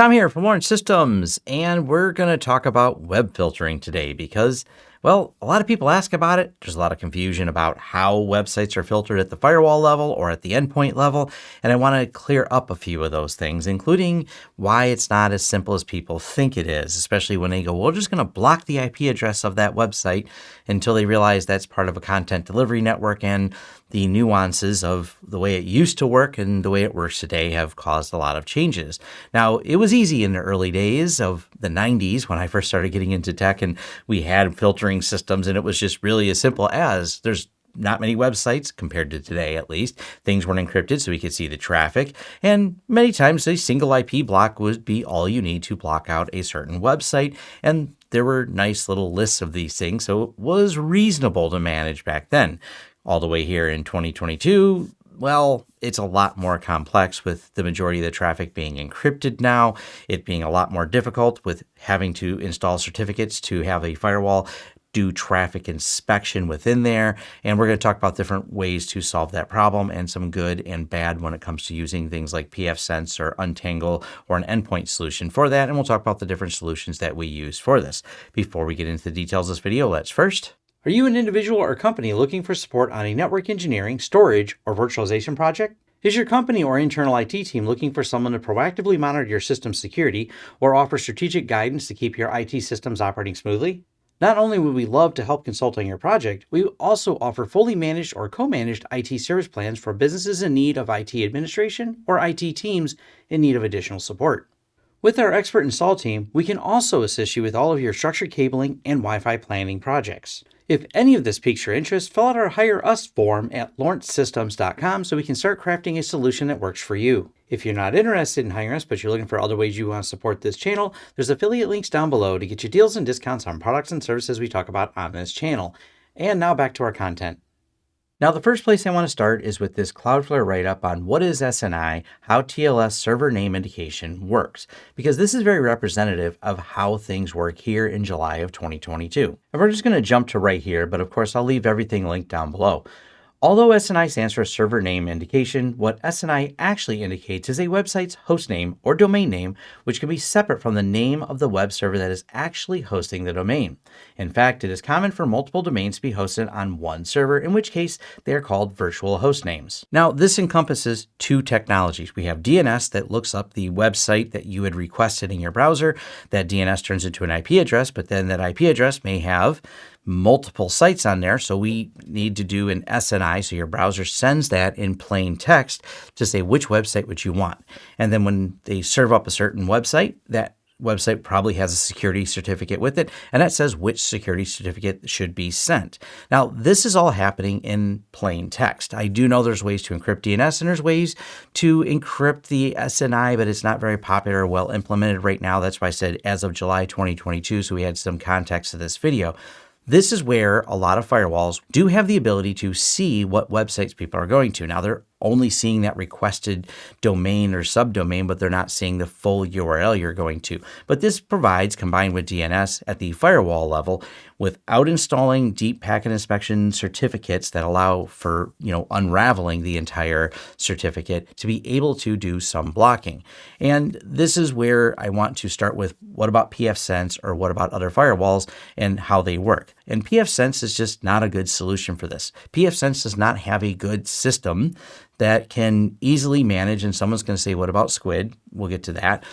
Tom here from Lawrence Systems, and we're going to talk about web filtering today because well, a lot of people ask about it. There's a lot of confusion about how websites are filtered at the firewall level or at the endpoint level. And I want to clear up a few of those things, including why it's not as simple as people think it is, especially when they go, well, we're just going to block the IP address of that website until they realize that's part of a content delivery network and the nuances of the way it used to work and the way it works today have caused a lot of changes. Now, it was easy in the early days of the 90s when I first started getting into tech and we had filtering systems, and it was just really as simple as there's not many websites compared to today, at least. Things weren't encrypted so we could see the traffic. And many times a single IP block would be all you need to block out a certain website. And there were nice little lists of these things. So it was reasonable to manage back then. All the way here in 2022, well, it's a lot more complex with the majority of the traffic being encrypted now, it being a lot more difficult with having to install certificates to have a firewall do traffic inspection within there. And we're going to talk about different ways to solve that problem and some good and bad when it comes to using things like pfSense or Untangle or an endpoint solution for that. And we'll talk about the different solutions that we use for this. Before we get into the details of this video, let's first are you an individual or company looking for support on a network engineering, storage, or virtualization project? Is your company or internal IT team looking for someone to proactively monitor your system security or offer strategic guidance to keep your IT systems operating smoothly? Not only would we love to help consult on your project, we also offer fully managed or co-managed IT service plans for businesses in need of IT administration or IT teams in need of additional support. With our expert install team, we can also assist you with all of your structured cabling and Wi-Fi planning projects. If any of this piques your interest, fill out our Hire Us form at lawrencesystems.com so we can start crafting a solution that works for you. If you're not interested in hiring us, but you're looking for other ways you want to support this channel, there's affiliate links down below to get you deals and discounts on products and services we talk about on this channel. And now back to our content. Now, the first place I want to start is with this Cloudflare write-up on what is SNI, how TLS server name indication works, because this is very representative of how things work here in July of 2022. And we're just going to jump to right here, but of course I'll leave everything linked down below. Although SNI stands for server name indication, what SNI actually indicates is a website's hostname or domain name, which can be separate from the name of the web server that is actually hosting the domain. In fact, it is common for multiple domains to be hosted on one server, in which case they are called virtual host names. Now, this encompasses two technologies. We have DNS that looks up the website that you had requested in your browser. That DNS turns into an IP address, but then that IP address may have multiple sites on there. So we need to do an SNI. So your browser sends that in plain text to say which website would you want. And then when they serve up a certain website, that website probably has a security certificate with it, and that says which security certificate should be sent. Now, this is all happening in plain text. I do know there's ways to encrypt DNS and there's ways to encrypt the SNI, but it's not very popular or well implemented right now. That's why I said as of July 2022, so we had some context to this video. This is where a lot of firewalls do have the ability to see what websites people are going to. Now, they're only seeing that requested domain or subdomain, but they're not seeing the full URL you're going to. But this provides, combined with DNS at the firewall level, without installing deep packet inspection certificates that allow for, you know, unraveling the entire certificate to be able to do some blocking. And this is where I want to start with what about pfSense or what about other firewalls and how they work. And pfSense is just not a good solution for this. pfSense does not have a good system that can easily manage, and someone's going to say, what about Squid? We'll get to that.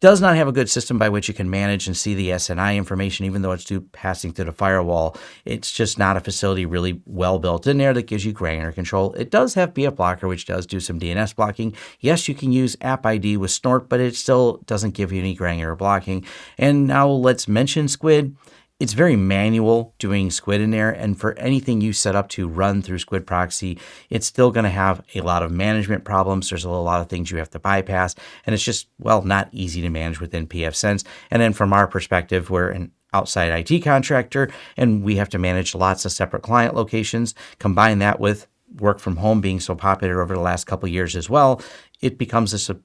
Does not have a good system by which you can manage and see the SNI information, even though it's due passing through the firewall. It's just not a facility really well built in there that gives you granular control. It does have pfBlocker, which does do some DNS blocking. Yes, you can use App ID with Snort, but it still doesn't give you any granular blocking. And now let's mention Squid. It's very manual doing Squid in there, and for anything you set up to run through Squid Proxy, it's still going to have a lot of management problems. There's a lot of things you have to bypass, and it's just, well, not easy to manage within pfSense. And then from our perspective, we're an outside IT contractor, and we have to manage lots of separate client locations. Combine that with work from home being so popular over the last couple years as well, it becomes a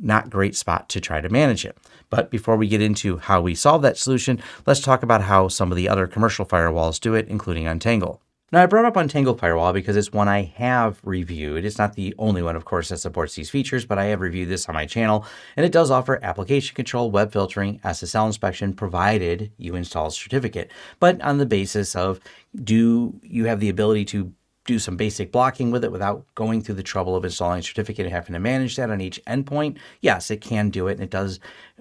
not great spot to try to manage it. But before we get into how we solve that solution, let's talk about how some of the other commercial firewalls do it, including Untangle. Now, I brought up Untangle Firewall because it's one I have reviewed. It's not the only one, of course, that supports these features, but I have reviewed this on my channel, and it does offer application control, web filtering, SSL inspection, provided you install a certificate. But on the basis of do you have the ability to do some basic blocking with it without going through the trouble of installing a certificate and having to manage that on each endpoint, yes, it can do it. And it does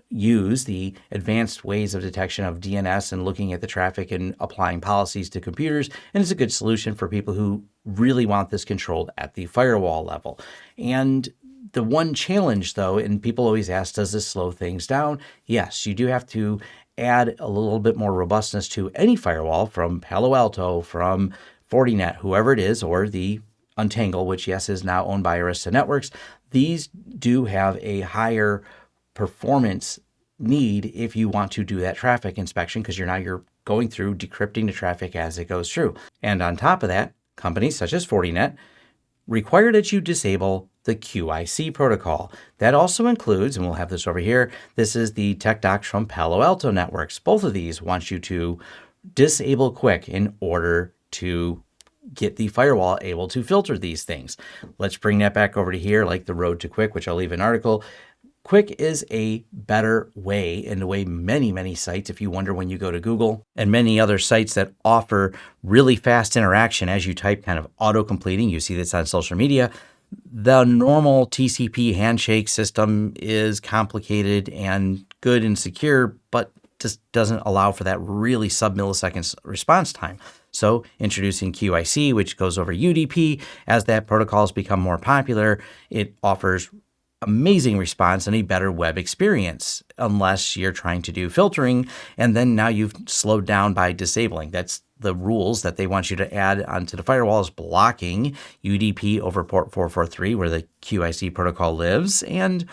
use the advanced ways of detection of DNS and looking at the traffic and applying policies to computers. And it's a good solution for people who really want this controlled at the firewall level. And the one challenge, though, and people always ask, does this slow things down? Yes, you do have to add a little bit more robustness to any firewall from Palo Alto, from Fortinet, whoever it is, or the Untangle, which yes is now owned by Arista Networks, these do have a higher performance need if you want to do that traffic inspection because you're now you're going through decrypting the traffic as it goes through. And on top of that, companies such as Fortinet require that you disable the QUIC protocol. That also includes, and we'll have this over here, this is the Tech Docs from Palo Alto Networks. Both of these want you to disable QUIC in order to get the firewall able to filter these things. Let's bring that back over to here, like the road to QUIC, which I'll leave an article. QUIC is a better way in the way many, many sites, if you wonder when you go to Google and many other sites that offer really fast interaction as you type kind of auto completing, you see this on social media. The normal TCP handshake system is complicated and good and secure, but just doesn't allow for that really sub milliseconds response time. So introducing QUIC, which goes over UDP, as that protocol has become more popular, it offers amazing response and a better web experience unless you're trying to do filtering and then now you've slowed down by disabling that's the rules that they want you to add onto the firewall is blocking UDP over port 443 where the QUIC protocol lives and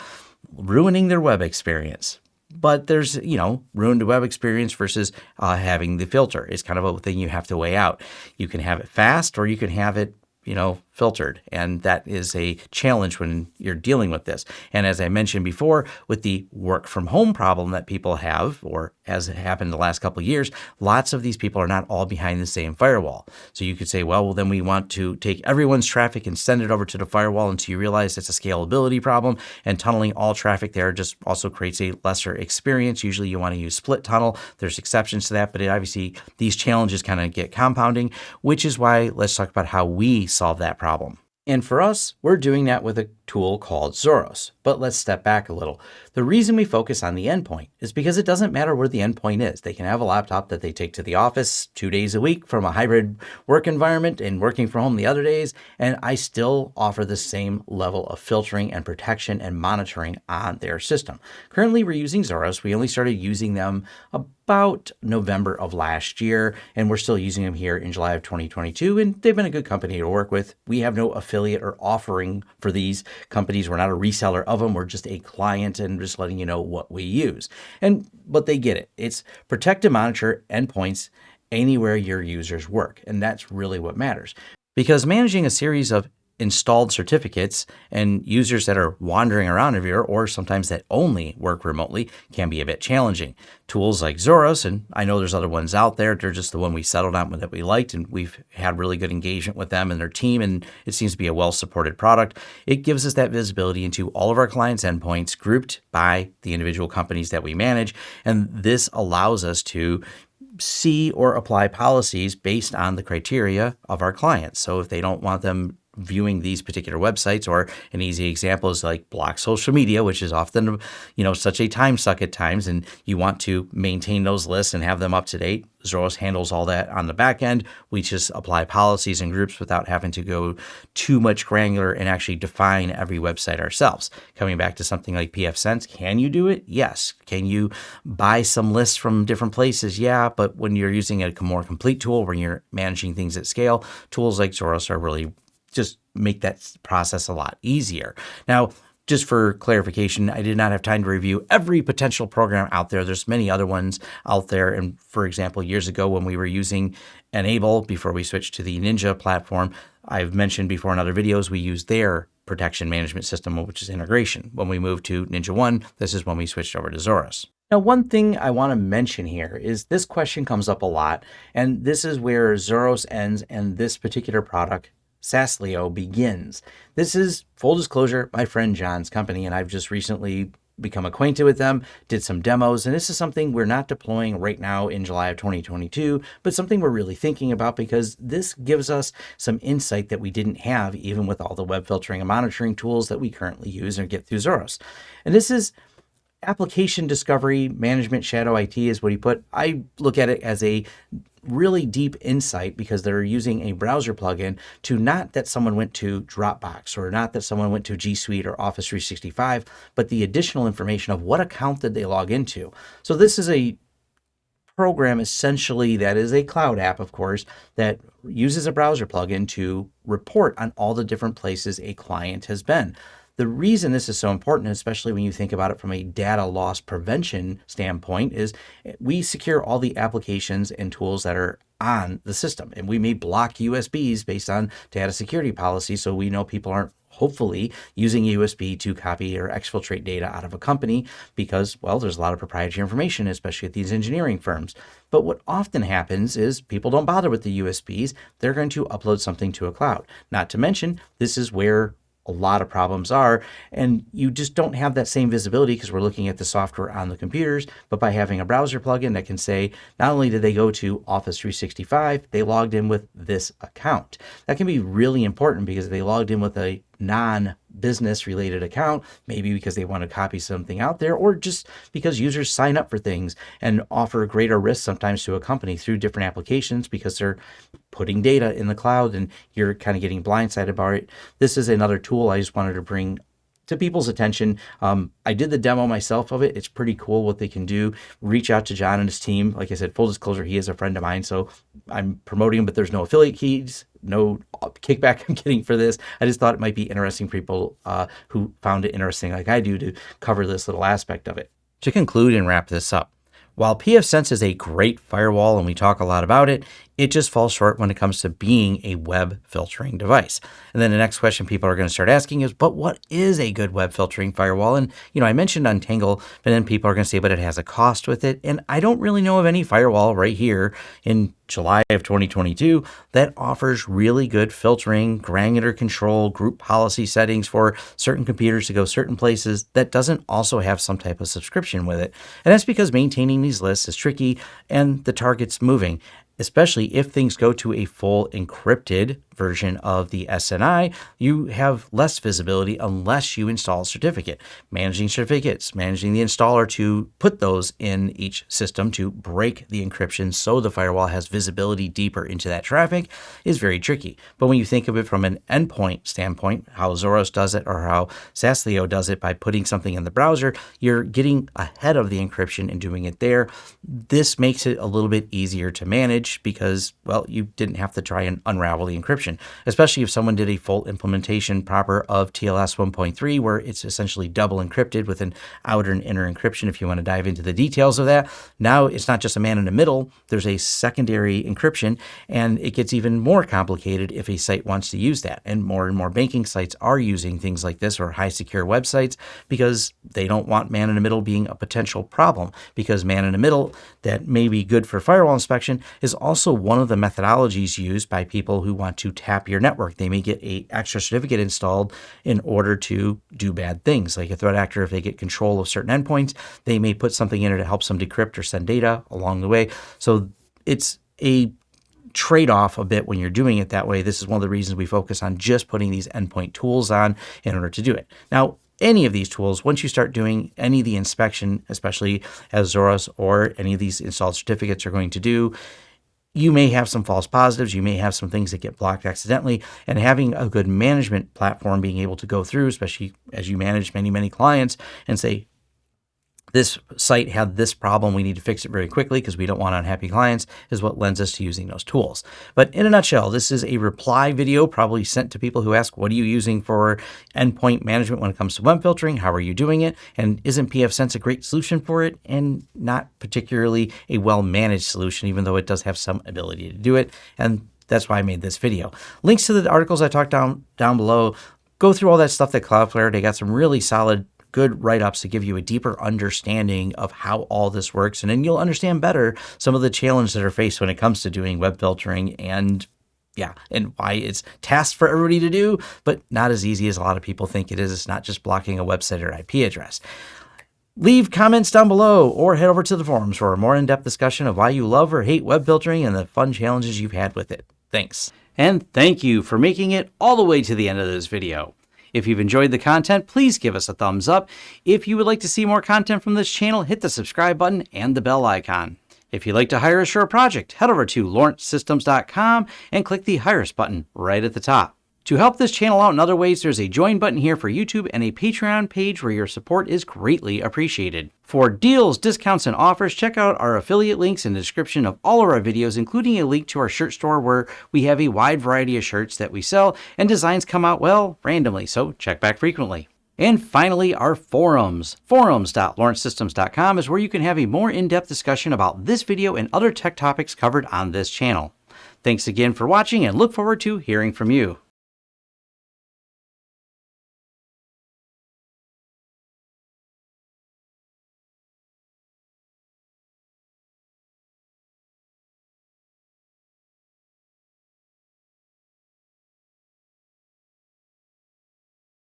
ruining their web experience but there's, you know, ruined web experience versus uh, having the filter It's kind of a thing you have to weigh out. You can have it fast or you can have it you know, filtered. And that is a challenge when you're dealing with this. And as I mentioned before, with the work from home problem that people have, or as it happened the last couple of years, lots of these people are not all behind the same firewall. So you could say, well, well, then we want to take everyone's traffic and send it over to the firewall until you realize it's a scalability problem. And tunneling all traffic there just also creates a lesser experience. Usually you want to use split tunnel. There's exceptions to that, but obviously these challenges kind of get compounding, which is why let's talk about how we solve that problem. And for us, we're doing that with a tool called Zorus. But let's step back a little. The reason we focus on the endpoint is because it doesn't matter where the endpoint is. They can have a laptop that they take to the office two days a week from a hybrid work environment and working from home the other days, and I still offer the same level of filtering and protection and monitoring on their system. Currently, we're using Zorus. We only started using them about November of last year, and we're still using them here in July of 2022, and they've been a good company to work with. We have no affiliate or offering for these companies. We're not a reseller of them. We're just a client and just letting you know what we use. And but they get it. It's protect and monitor endpoints anywhere your users work. And that's really what matters. Because managing a series of installed certificates and users that are wandering around everywhere or sometimes that only work remotely can be a bit challenging. Tools like Zorus, and I know there's other ones out there, they're just the one we settled on that we liked and we've had really good engagement with them and their team and it seems to be a well-supported product. It gives us that visibility into all of our clients' endpoints grouped by the individual companies that we manage and this allows us to see or apply policies based on the criteria of our clients. So if they don't want them viewing these particular websites or an easy example is like block social media which is often you know such a time suck at times and you want to maintain those lists and have them up to date. Zorus handles all that on the back end. We just apply policies and groups without having to go too much granular and actually define every website ourselves. Coming back to something like pfSense can you do it? Yes. Can you buy some lists from different places? Yeah but when you're using a more complete tool when you're managing things at scale tools like Zorus are really just make that process a lot easier. Now, just for clarification, I did not have time to review every potential program out there. There's many other ones out there. And for example, years ago when we were using N-able before we switched to the Ninja platform, I've mentioned before in other videos, we use their protection management system, which is integration. When we moved to Ninja One, this is when we switched over to Zorus. Now, one thing I want to mention here is this question comes up a lot, and this is where Zorus ends and this particular product, Sasleo, begins. This is, full disclosure, my friend John's company, and I've just recently become acquainted with them, did some demos, and this is something we're not deploying right now in July of 2022, but something we're really thinking about because this gives us some insight that we didn't have even with all the web filtering and monitoring tools that we currently use and get through Zorus. And this is application discovery management shadow IT is what he put. I look at it as a really deep insight because they're using a browser plugin to not that someone went to Dropbox or not that someone went to G Suite or Office 365, but the additional information of what account did they log into. So this is a program essentially that is a cloud app, of course, that uses a browser plugin to report on all the different places a client has been. The reason this is so important, especially when you think about it from a data loss prevention standpoint, is we secure all the applications and tools that are on the system. And we may block USBs based on data security policy so we know people aren't hopefully using USB to copy or exfiltrate data out of a company because, well, there's a lot of proprietary information, especially at these engineering firms. But what often happens is people don't bother with the USBs. They're going to upload something to a cloud. Not to mention, this is where a lot of problems are. And you just don't have that same visibility because we're looking at the software on the computers. But by having a browser plugin that can say, not only did they go to Office 365, they logged in with this account. That can be really important because they logged in with a non business related account, maybe because they want to copy something out there, or just because users sign up for things and offer greater risk sometimes to a company through different applications because they're putting data in the cloud and you're kind of getting blindsided by it. This is another tool I just wanted to bring to people's attention. Um, I did the demo myself of it. It's pretty cool what they can do. Reach out to John and his team. Like I said, full disclosure, he is a friend of mine, so I'm promoting him, but there's no affiliate keys, no kickback I'm getting for this. I just thought it might be interesting for people uh, who found it interesting, like I do, to cover this little aspect of it. To conclude and wrap this up, while pfSense is a great firewall and we talk a lot about it, it just falls short when it comes to being a web filtering device. And then the next question people are going to start asking is, but what is a good web filtering firewall? And, you know, I mentioned Untangle, but then people are going to say, but it has a cost with it. And I don't really know of any firewall right here in July of 2022 that offers really good filtering, granular control, group policy settings for certain computers to go certain places that doesn't also have some type of subscription with it. And that's because maintaining these lists is tricky and the target's moving especially if things go to a full encrypted version of the SNI, you have less visibility unless you install a certificate. Managing certificates, managing the installer to put those in each system to break the encryption so the firewall has visibility deeper into that traffic is very tricky. But when you think of it from an endpoint standpoint, how Zorus does it or how Sasleo does it by putting something in the browser, you're getting ahead of the encryption and doing it there. This makes it a little bit easier to manage because, well, you didn't have to try and unravel the encryption especially if someone did a full implementation proper of TLS 1.3, where it's essentially double encrypted with an outer and inner encryption. If you want to dive into the details of that, now it's not just a man in the middle, there's a secondary encryption, and it gets even more complicated if a site wants to use that. And more and more banking sites are using things like this or high secure websites because they don't want man in the middle being a potential problem because man in the middle that may be good for firewall inspection is also one of the methodologies used by people who want to tap your network. They may get a extra certificate installed in order to do bad things. Like a threat actor, if they get control of certain endpoints, they may put something in it that helps them decrypt or send data along the way. So it's a trade-off a bit when you're doing it that way. This is one of the reasons we focus on just putting these endpoint tools on in order to do it. Now, any of these tools, once you start doing any of the inspection, especially as Zorus or any of these installed certificates are going to do, you may have some false positives. You may have some things that get blocked accidentally. And having a good management platform, being able to go through, especially as you manage many, many clients, and say, this site had this problem, we need to fix it very quickly because we don't want unhappy clients, is what lends us to using those tools. But in a nutshell, this is a reply video probably sent to people who ask, what are you using for endpoint management when it comes to web filtering? How are you doing it? And isn't pfSense a great solution for it? And not particularly a well-managed solution, even though it does have some ability to do it. And that's why I made this video. Links to the articles I talked down down below. Go through all that stuff that Cloudflare, they got some really solid good write ups to give you a deeper understanding of how all this works. And then you'll understand better some of the challenges that are faced when it comes to doing web filtering and yeah, and why it's tasked for everybody to do, but not as easy as a lot of people think it is. It's not just blocking a website or IP address. Leave comments down below or head over to the forums for a more in depth discussion of why you love or hate web filtering and the fun challenges you've had with it. Thanks. And thank you for making it all the way to the end of this video. If you've enjoyed the content, please give us a thumbs up. If you would like to see more content from this channel, hit the subscribe button and the bell icon. If you'd like to hire us for a project, head over to lawrencesystems.com and click the Hire Us button right at the top. To help this channel out in other ways, there's a join button here for YouTube and a Patreon page where your support is greatly appreciated. For deals, discounts, and offers, check out our affiliate links in the description of all of our videos, including a link to our shirt store where we have a wide variety of shirts that we sell and designs come out, well, randomly, so check back frequently. And finally, our forums. Forums.lawrencesystems.com is where you can have a more in-depth discussion about this video and other tech topics covered on this channel. Thanks again for watching and look forward to hearing from you.